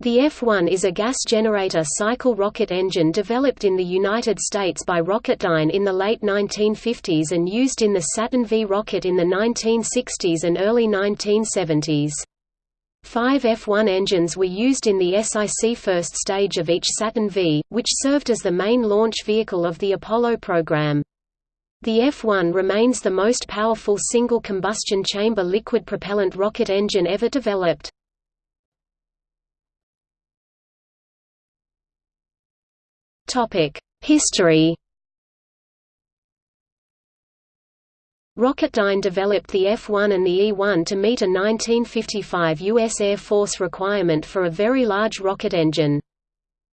The F-1 is a gas generator cycle rocket engine developed in the United States by Rocketdyne in the late 1950s and used in the Saturn V rocket in the 1960s and early 1970s. Five F-1 engines were used in the SIC first stage of each Saturn V, which served as the main launch vehicle of the Apollo program. The F-1 remains the most powerful single combustion chamber liquid propellant rocket engine ever developed. History Rocketdyne developed the F-1 and the E-1 to meet a 1955 U.S. Air Force requirement for a very large rocket engine.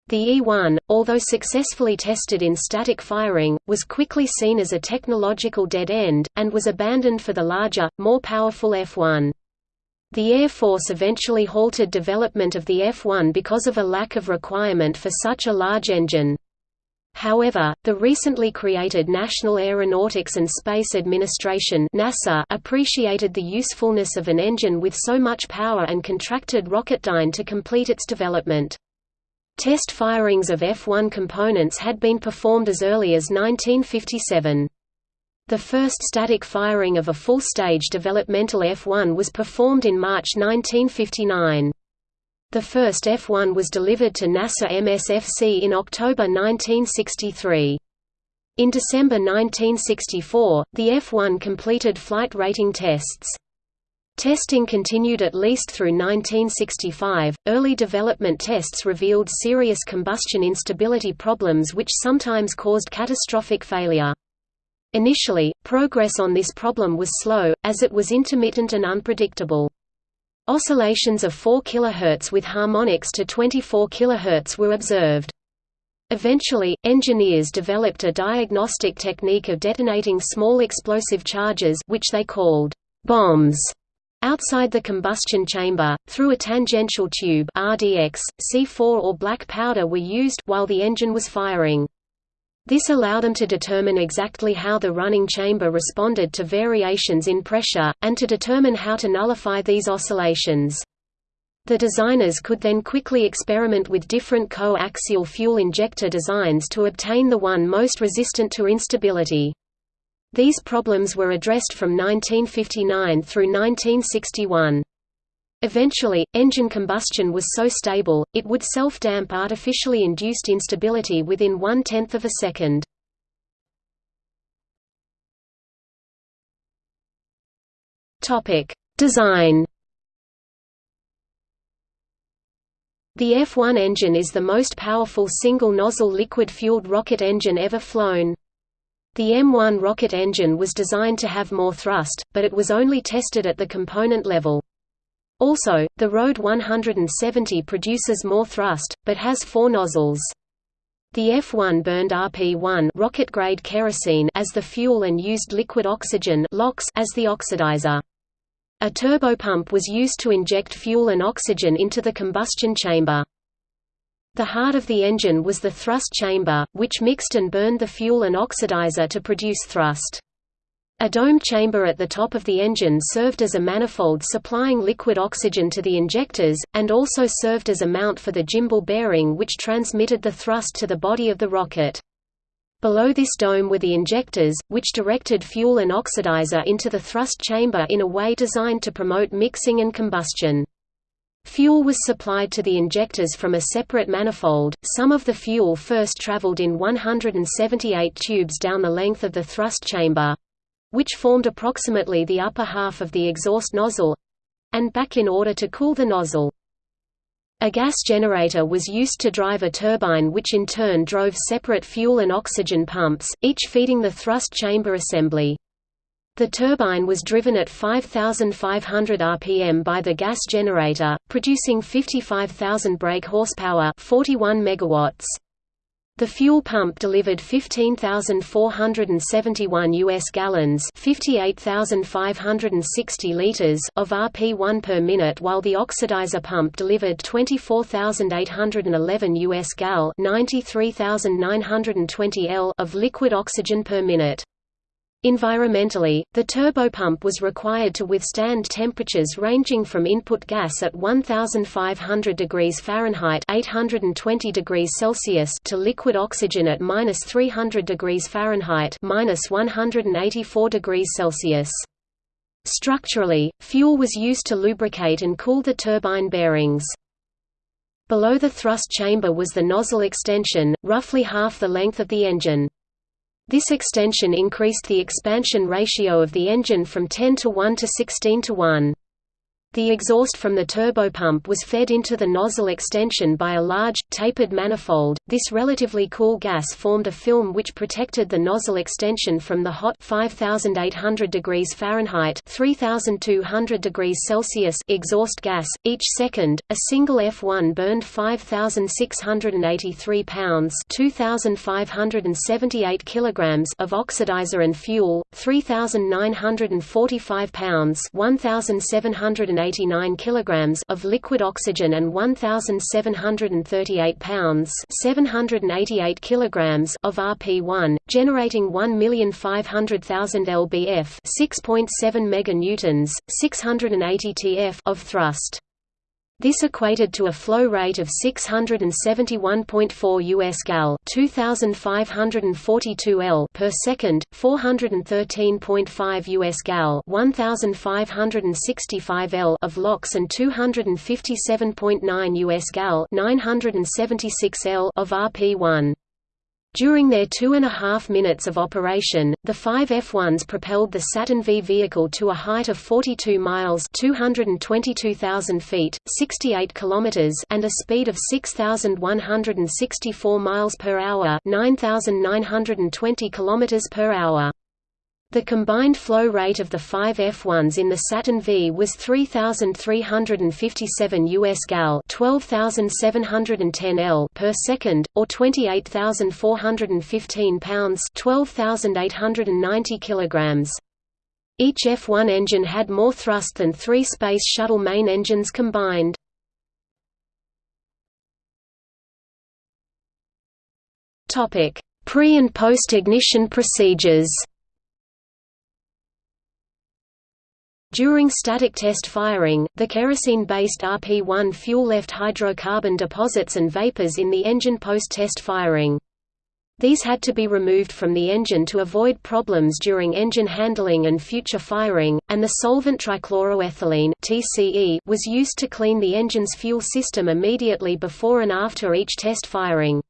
The E-1, although successfully tested in static firing, was quickly seen as a technological dead end, and was abandoned for the larger, more powerful F-1. The Air Force eventually halted development of the F-1 because of a lack of requirement for such a large engine. However, the recently created National Aeronautics and Space Administration NASA appreciated the usefulness of an engine with so much power and contracted Rocketdyne to complete its development. Test firings of F-1 components had been performed as early as 1957. The first static firing of a full-stage developmental F-1 was performed in March 1959. The first F-1 was delivered to NASA MSFC in October 1963. In December 1964, the F-1 completed flight rating tests. Testing continued at least through 1965. Early development tests revealed serious combustion instability problems which sometimes caused catastrophic failure. Initially, progress on this problem was slow, as it was intermittent and unpredictable. Oscillations of 4 kHz with harmonics to 24 kHz were observed. Eventually, engineers developed a diagnostic technique of detonating small explosive charges which they called bombs outside the combustion chamber, through a tangential tube RDX, C4 or black powder were used while the engine was firing. This allowed them to determine exactly how the running chamber responded to variations in pressure, and to determine how to nullify these oscillations. The designers could then quickly experiment with different co-axial fuel injector designs to obtain the one most resistant to instability. These problems were addressed from 1959 through 1961. Eventually, engine combustion was so stable, it would self-damp artificially induced instability within one-tenth of a second. Design The F-1 engine is the most powerful single-nozzle liquid-fueled rocket engine ever flown. The M1 rocket engine was designed to have more thrust, but it was only tested at the component level. Also, the RD 170 produces more thrust, but has four nozzles. The F-1 burned RP-1 rocket-grade kerosene as the fuel and used liquid oxygen LOX as the oxidizer. A turbopump was used to inject fuel and oxygen into the combustion chamber. The heart of the engine was the thrust chamber, which mixed and burned the fuel and oxidizer to produce thrust. A dome chamber at the top of the engine served as a manifold supplying liquid oxygen to the injectors, and also served as a mount for the gimbal bearing which transmitted the thrust to the body of the rocket. Below this dome were the injectors, which directed fuel and oxidizer into the thrust chamber in a way designed to promote mixing and combustion. Fuel was supplied to the injectors from a separate manifold. Some of the fuel first traveled in 178 tubes down the length of the thrust chamber, which formed approximately the upper half of the exhaust nozzle and back in order to cool the nozzle. A gas generator was used to drive a turbine which in turn drove separate fuel and oxygen pumps, each feeding the thrust chamber assembly. The turbine was driven at 5,500 rpm by the gas generator, producing 55,000 brake horsepower 41 megawatts. The fuel pump delivered 15,471 US gallons, 58,560 liters of RP1 per minute while the oxidizer pump delivered 24,811 US gal, 93,920 L of liquid oxygen per minute. Environmentally, the turbopump was required to withstand temperatures ranging from input gas at 1500 degrees Fahrenheit (820 degrees Celsius) to liquid oxygen at -300 degrees Fahrenheit (184 degrees Celsius). Structurally, fuel was used to lubricate and cool the turbine bearings. Below the thrust chamber was the nozzle extension, roughly half the length of the engine. This extension increased the expansion ratio of the engine from 10 to 1 to 16 to 1. The exhaust from the turbopump was fed into the nozzle extension by a large, tapered manifold. This relatively cool gas formed a film which protected the nozzle extension from the hot 5800 degrees Fahrenheit (3200 degrees Celsius) exhaust gas. Each second, a single F1 burned 5683 pounds (2578 kilograms) of oxidizer and fuel, 3945 pounds (1780 189 kilograms of liquid oxygen and 1738 pounds 788 kilograms of RP1, generating 1,500,000 lbf, 6.7 meganewtons, 680 tf of thrust. This equated to a flow rate of 671.4 US gal 2542 L per second, 413.5 US gal 1565 L of LOX and 257.9 US gal 976 L of RP1. During their two and a half minutes of operation, the five F-1s propelled the Saturn V vehicle to a height of 42 miles 222,000 feet, 68 kilometers and a speed of 6,164 miles per hour 9,920 kilometers per hour. The combined flow rate of the five F1s in the Saturn V was 3,357 US gal 12,710 L per second, or 28,415 pounds 12,890 kilograms. Each F1 engine had more thrust than three Space Shuttle main engines combined. Pre- and post-ignition procedures During static test firing, the kerosene-based RP-1 fuel left hydrocarbon deposits and vapors in the engine post-test firing. These had to be removed from the engine to avoid problems during engine handling and future firing, and the solvent trichloroethylene (TCE) was used to clean the engine's fuel system immediately before and after each test firing.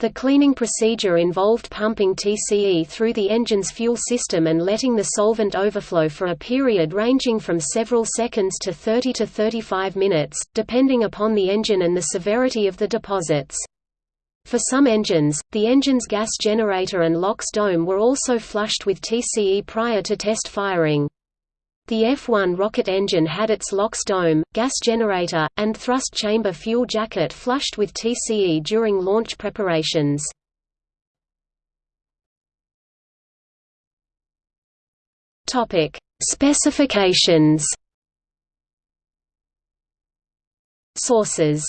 The cleaning procedure involved pumping TCE through the engine's fuel system and letting the solvent overflow for a period ranging from several seconds to 30 to 35 minutes, depending upon the engine and the severity of the deposits. For some engines, the engine's gas generator and LOX dome were also flushed with TCE prior to test firing. The F-1 rocket engine had its LOX dome, gas generator, and thrust chamber fuel jacket flushed with TCE during launch preparations. Specifications Sources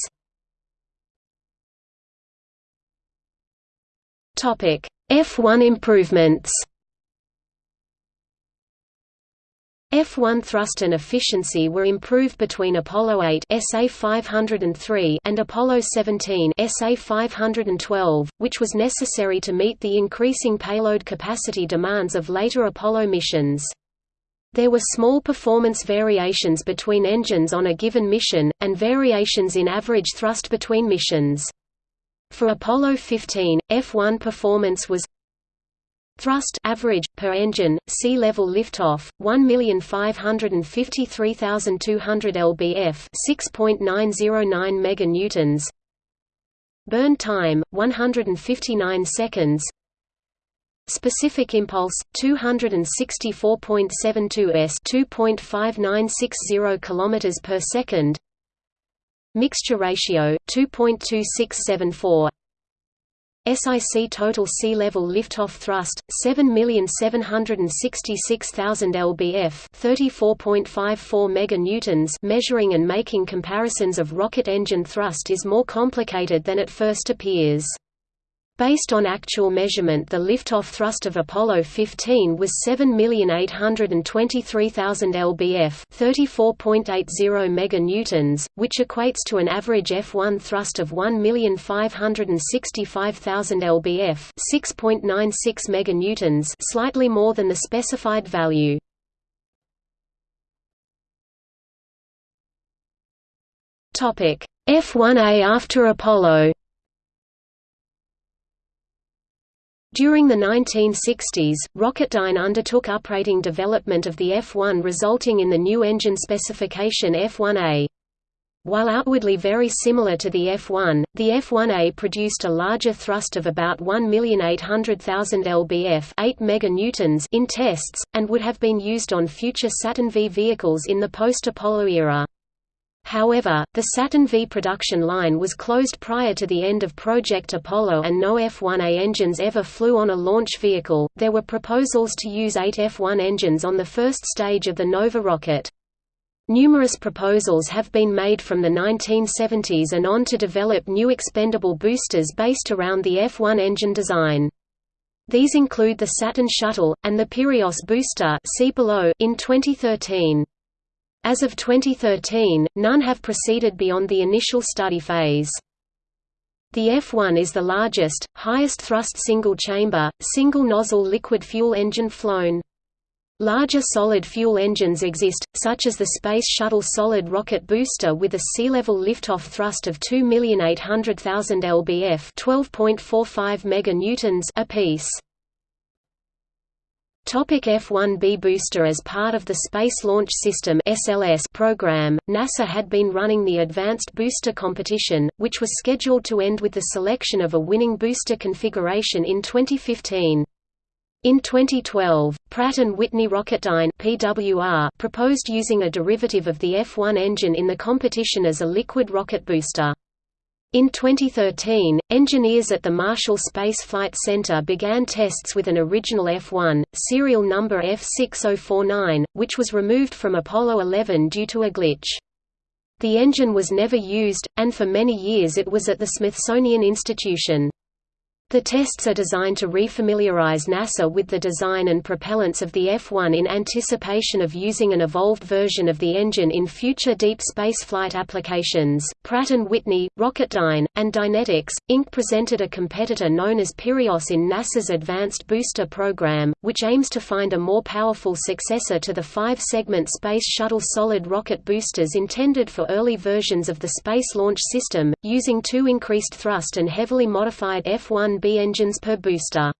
F1 improvements F1 thrust and efficiency were improved between Apollo 8 SA 503 and Apollo 17 SA 512, which was necessary to meet the increasing payload capacity demands of later Apollo missions. There were small performance variations between engines on a given mission, and variations in average thrust between missions. For Apollo 15, F1 performance was Thrust average per engine sea level liftoff 1,553,200 lbf 6.909 meganewtons. Burn time 159 seconds. Specific impulse 264.72 s 2.5960 km per second. Mixture ratio 2.2674 SIC total sea level liftoff thrust 7,766,000 lbf 34.54 meganewtons. Measuring and making comparisons of rocket engine thrust is more complicated than it first appears Based on actual measurement the liftoff thrust of Apollo 15 was 7,823,000 lbf 34.80 meganewtons, which equates to an average F1 thrust of 1,565,000 lbf 6.96 meganewtons slightly more than the specified value. F1A after Apollo During the 1960s, Rocketdyne undertook uprating development of the F-1 resulting in the new engine specification F-1A. While outwardly very similar to the F-1, the F-1A produced a larger thrust of about 1,800,000 lbf 8 meganewtons in tests, and would have been used on future Saturn V vehicles in the post-Apollo era. However, the Saturn V production line was closed prior to the end of Project Apollo and no F-1A engines ever flew on a launch vehicle. There were proposals to use eight F-1 engines on the first stage of the Nova rocket. Numerous proposals have been made from the 1970s and on to develop new expendable boosters based around the F-1 engine design. These include the Saturn Shuttle, and the Pyrios booster see below in 2013. As of 2013, none have proceeded beyond the initial study phase. The F1 is the largest, highest thrust single-chamber, single-nozzle liquid fuel engine flown. Larger solid fuel engines exist, such as the Space Shuttle Solid Rocket Booster with a sea-level liftoff thrust of 2,800,000 lbf 12.45 meganewtons apiece. Topic F-1B booster As part of the Space Launch System program, NASA had been running the Advanced Booster Competition, which was scheduled to end with the selection of a winning booster configuration in 2015. In 2012, Pratt & Whitney Rocketdyne (PWR) proposed using a derivative of the F-1 engine in the competition as a liquid rocket booster. In 2013, engineers at the Marshall Space Flight Center began tests with an original F-1, serial number F6049, which was removed from Apollo 11 due to a glitch. The engine was never used, and for many years it was at the Smithsonian Institution. The tests are designed to refamiliarize NASA with the design and propellants of the F-1 in anticipation of using an evolved version of the engine in future deep space flight applications. Pratt & Whitney, Rocketdyne, and Dynetics, Inc. presented a competitor known as Pyrios in NASA's Advanced Booster Program, which aims to find a more powerful successor to the five-segment Space Shuttle solid rocket boosters intended for early versions of the Space Launch System, using two increased thrust and heavily modified F-1 B engines per booster.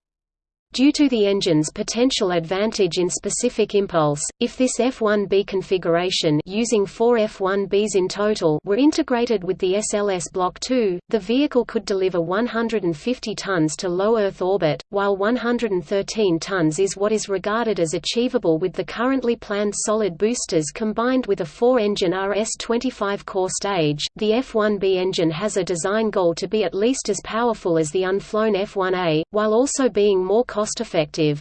Due to the engine's potential advantage in specific impulse, if this F1B configuration using four F1Bs in total were integrated with the SLS Block 2, the vehicle could deliver 150 tons to low Earth orbit, while 113 tons is what is regarded as achievable with the currently planned solid boosters combined with a four-engine RS-25 core stage. The F1B engine has a design goal to be at least as powerful as the unflown F1A, while also being more cost cost-effective.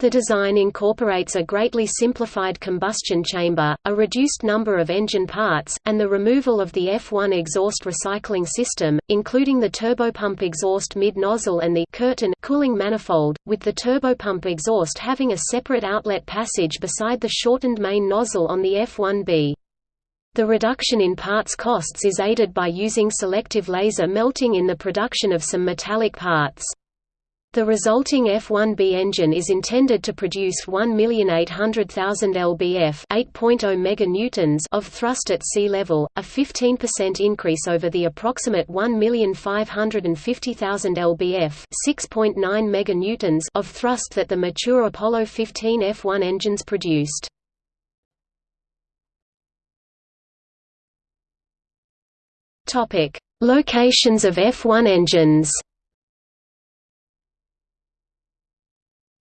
The design incorporates a greatly simplified combustion chamber, a reduced number of engine parts, and the removal of the F1 exhaust recycling system, including the turbopump exhaust mid-nozzle and the curtain cooling manifold, with the turbopump exhaust having a separate outlet passage beside the shortened main nozzle on the F1B. The reduction in parts costs is aided by using selective laser melting in the production of some metallic parts. The resulting F-1B engine is intended to produce 1,800,000 lbf 8.0 meganewtons of thrust at sea level, a 15% increase over the approximate 1,550,000 lbf 6.9 meganewtons of thrust that the mature Apollo 15 F-1 engines produced. Locations of F-1 engines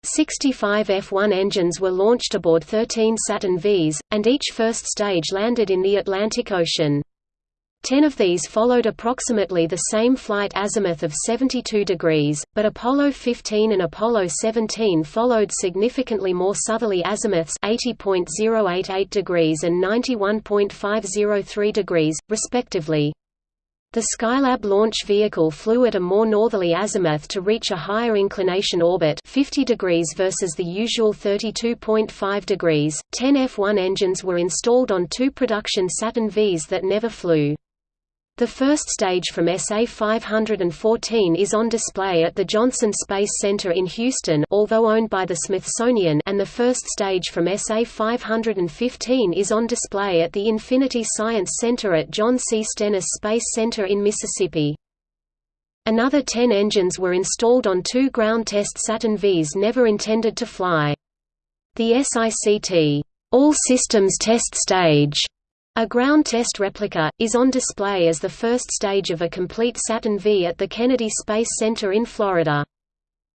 65 F-1 engines were launched aboard 13 Saturn Vs, and each first stage landed in the Atlantic Ocean. Ten of these followed approximately the same flight azimuth of 72 degrees, but Apollo 15 and Apollo 17 followed significantly more southerly azimuths 80.088 degrees and 91.503 degrees, respectively. The Skylab launch vehicle flew at a more northerly azimuth to reach a higher inclination orbit 50 degrees versus the usual 32.5 degrees. Ten F-1 engines were installed on two production Saturn Vs that never flew. The first stage from SA-514 is on display at the Johnson Space Center in Houston although owned by the Smithsonian and the first stage from SA-515 is on display at the Infinity Science Center at John C. Stennis Space Center in Mississippi. Another 10 engines were installed on two ground test Saturn Vs never intended to fly. The SICT All Systems Test Stage a ground test replica, is on display as the first stage of a complete Saturn V at the Kennedy Space Center in Florida.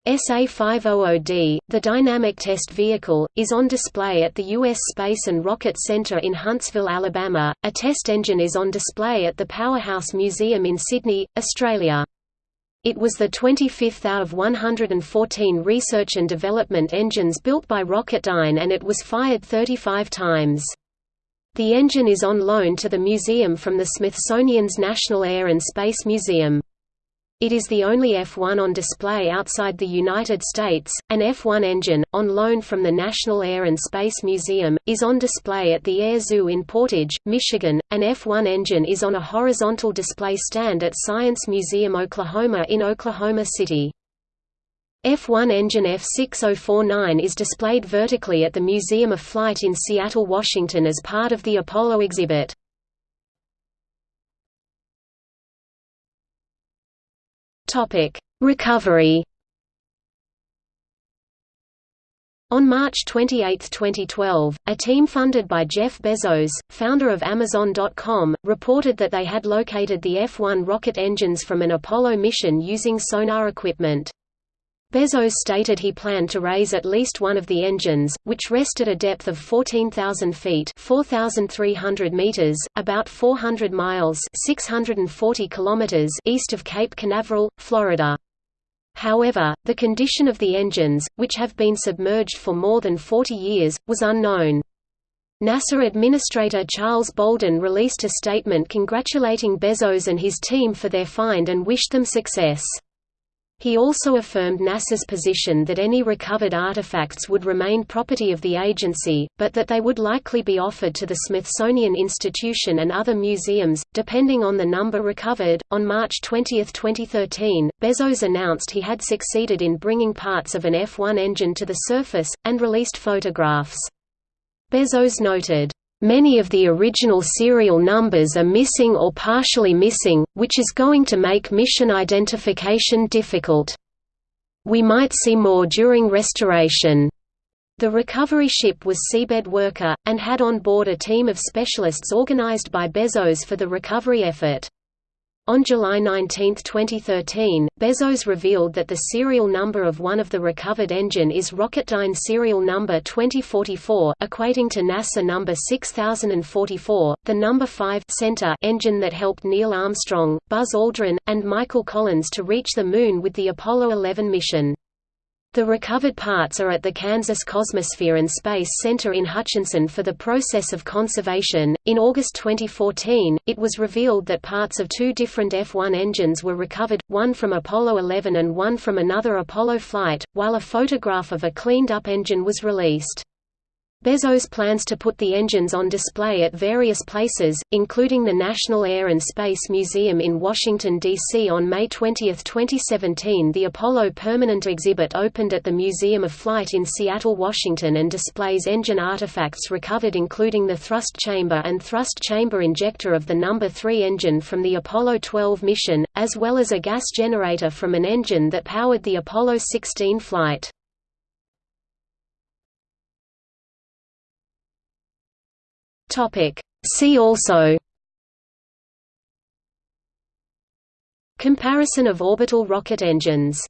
SA-500D, the dynamic test vehicle, is on display at the U.S. Space and Rocket Center in Huntsville, Alabama. A test engine is on display at the Powerhouse Museum in Sydney, Australia. It was the 25th out of 114 research and development engines built by Rocketdyne and it was fired 35 times. The engine is on loan to the museum from the Smithsonian's National Air and Space Museum. It is the only F-1 on display outside the United States. An F-1 engine, on loan from the National Air and Space Museum, is on display at the Air Zoo in Portage, Michigan. An F-1 engine is on a horizontal display stand at Science Museum Oklahoma in Oklahoma City. F-1 engine F6049 is displayed vertically at the Museum of Flight in Seattle, Washington as part of the Apollo exhibit. Recovery On March 28, 2012, a team funded by Jeff Bezos, founder of Amazon.com, reported that they had located the F-1 rocket engines from an Apollo mission using sonar equipment. Bezos stated he planned to raise at least one of the engines, which rest at a depth of 14,000 feet 4,300 meters, about 400 miles 640 kilometers east of Cape Canaveral, Florida. However, the condition of the engines, which have been submerged for more than 40 years, was unknown. NASA Administrator Charles Bolden released a statement congratulating Bezos and his team for their find and wished them success. He also affirmed NASA's position that any recovered artifacts would remain property of the agency, but that they would likely be offered to the Smithsonian Institution and other museums, depending on the number recovered. On March 20, 2013, Bezos announced he had succeeded in bringing parts of an F 1 engine to the surface, and released photographs. Bezos noted, Many of the original serial numbers are missing or partially missing, which is going to make mission identification difficult. We might see more during restoration. The recovery ship was seabed worker, and had on board a team of specialists organized by Bezos for the recovery effort. On July 19, 2013, Bezos revealed that the serial number of one of the recovered engine is Rocketdyne serial number 2044, equating to NASA number 6044, the number 5 center engine that helped Neil Armstrong, Buzz Aldrin, and Michael Collins to reach the Moon with the Apollo 11 mission. The recovered parts are at the Kansas Cosmosphere and Space Center in Hutchinson for the process of conservation. In August 2014, it was revealed that parts of two different F 1 engines were recovered, one from Apollo 11 and one from another Apollo flight, while a photograph of a cleaned up engine was released. Bezos plans to put the engines on display at various places, including the National Air and Space Museum in Washington, D.C. On May 20, 2017 the Apollo Permanent Exhibit opened at the Museum of Flight in Seattle, Washington and displays engine artifacts recovered including the thrust chamber and thrust chamber injector of the No. 3 engine from the Apollo 12 mission, as well as a gas generator from an engine that powered the Apollo 16 flight. Topic. See also Comparison of orbital rocket engines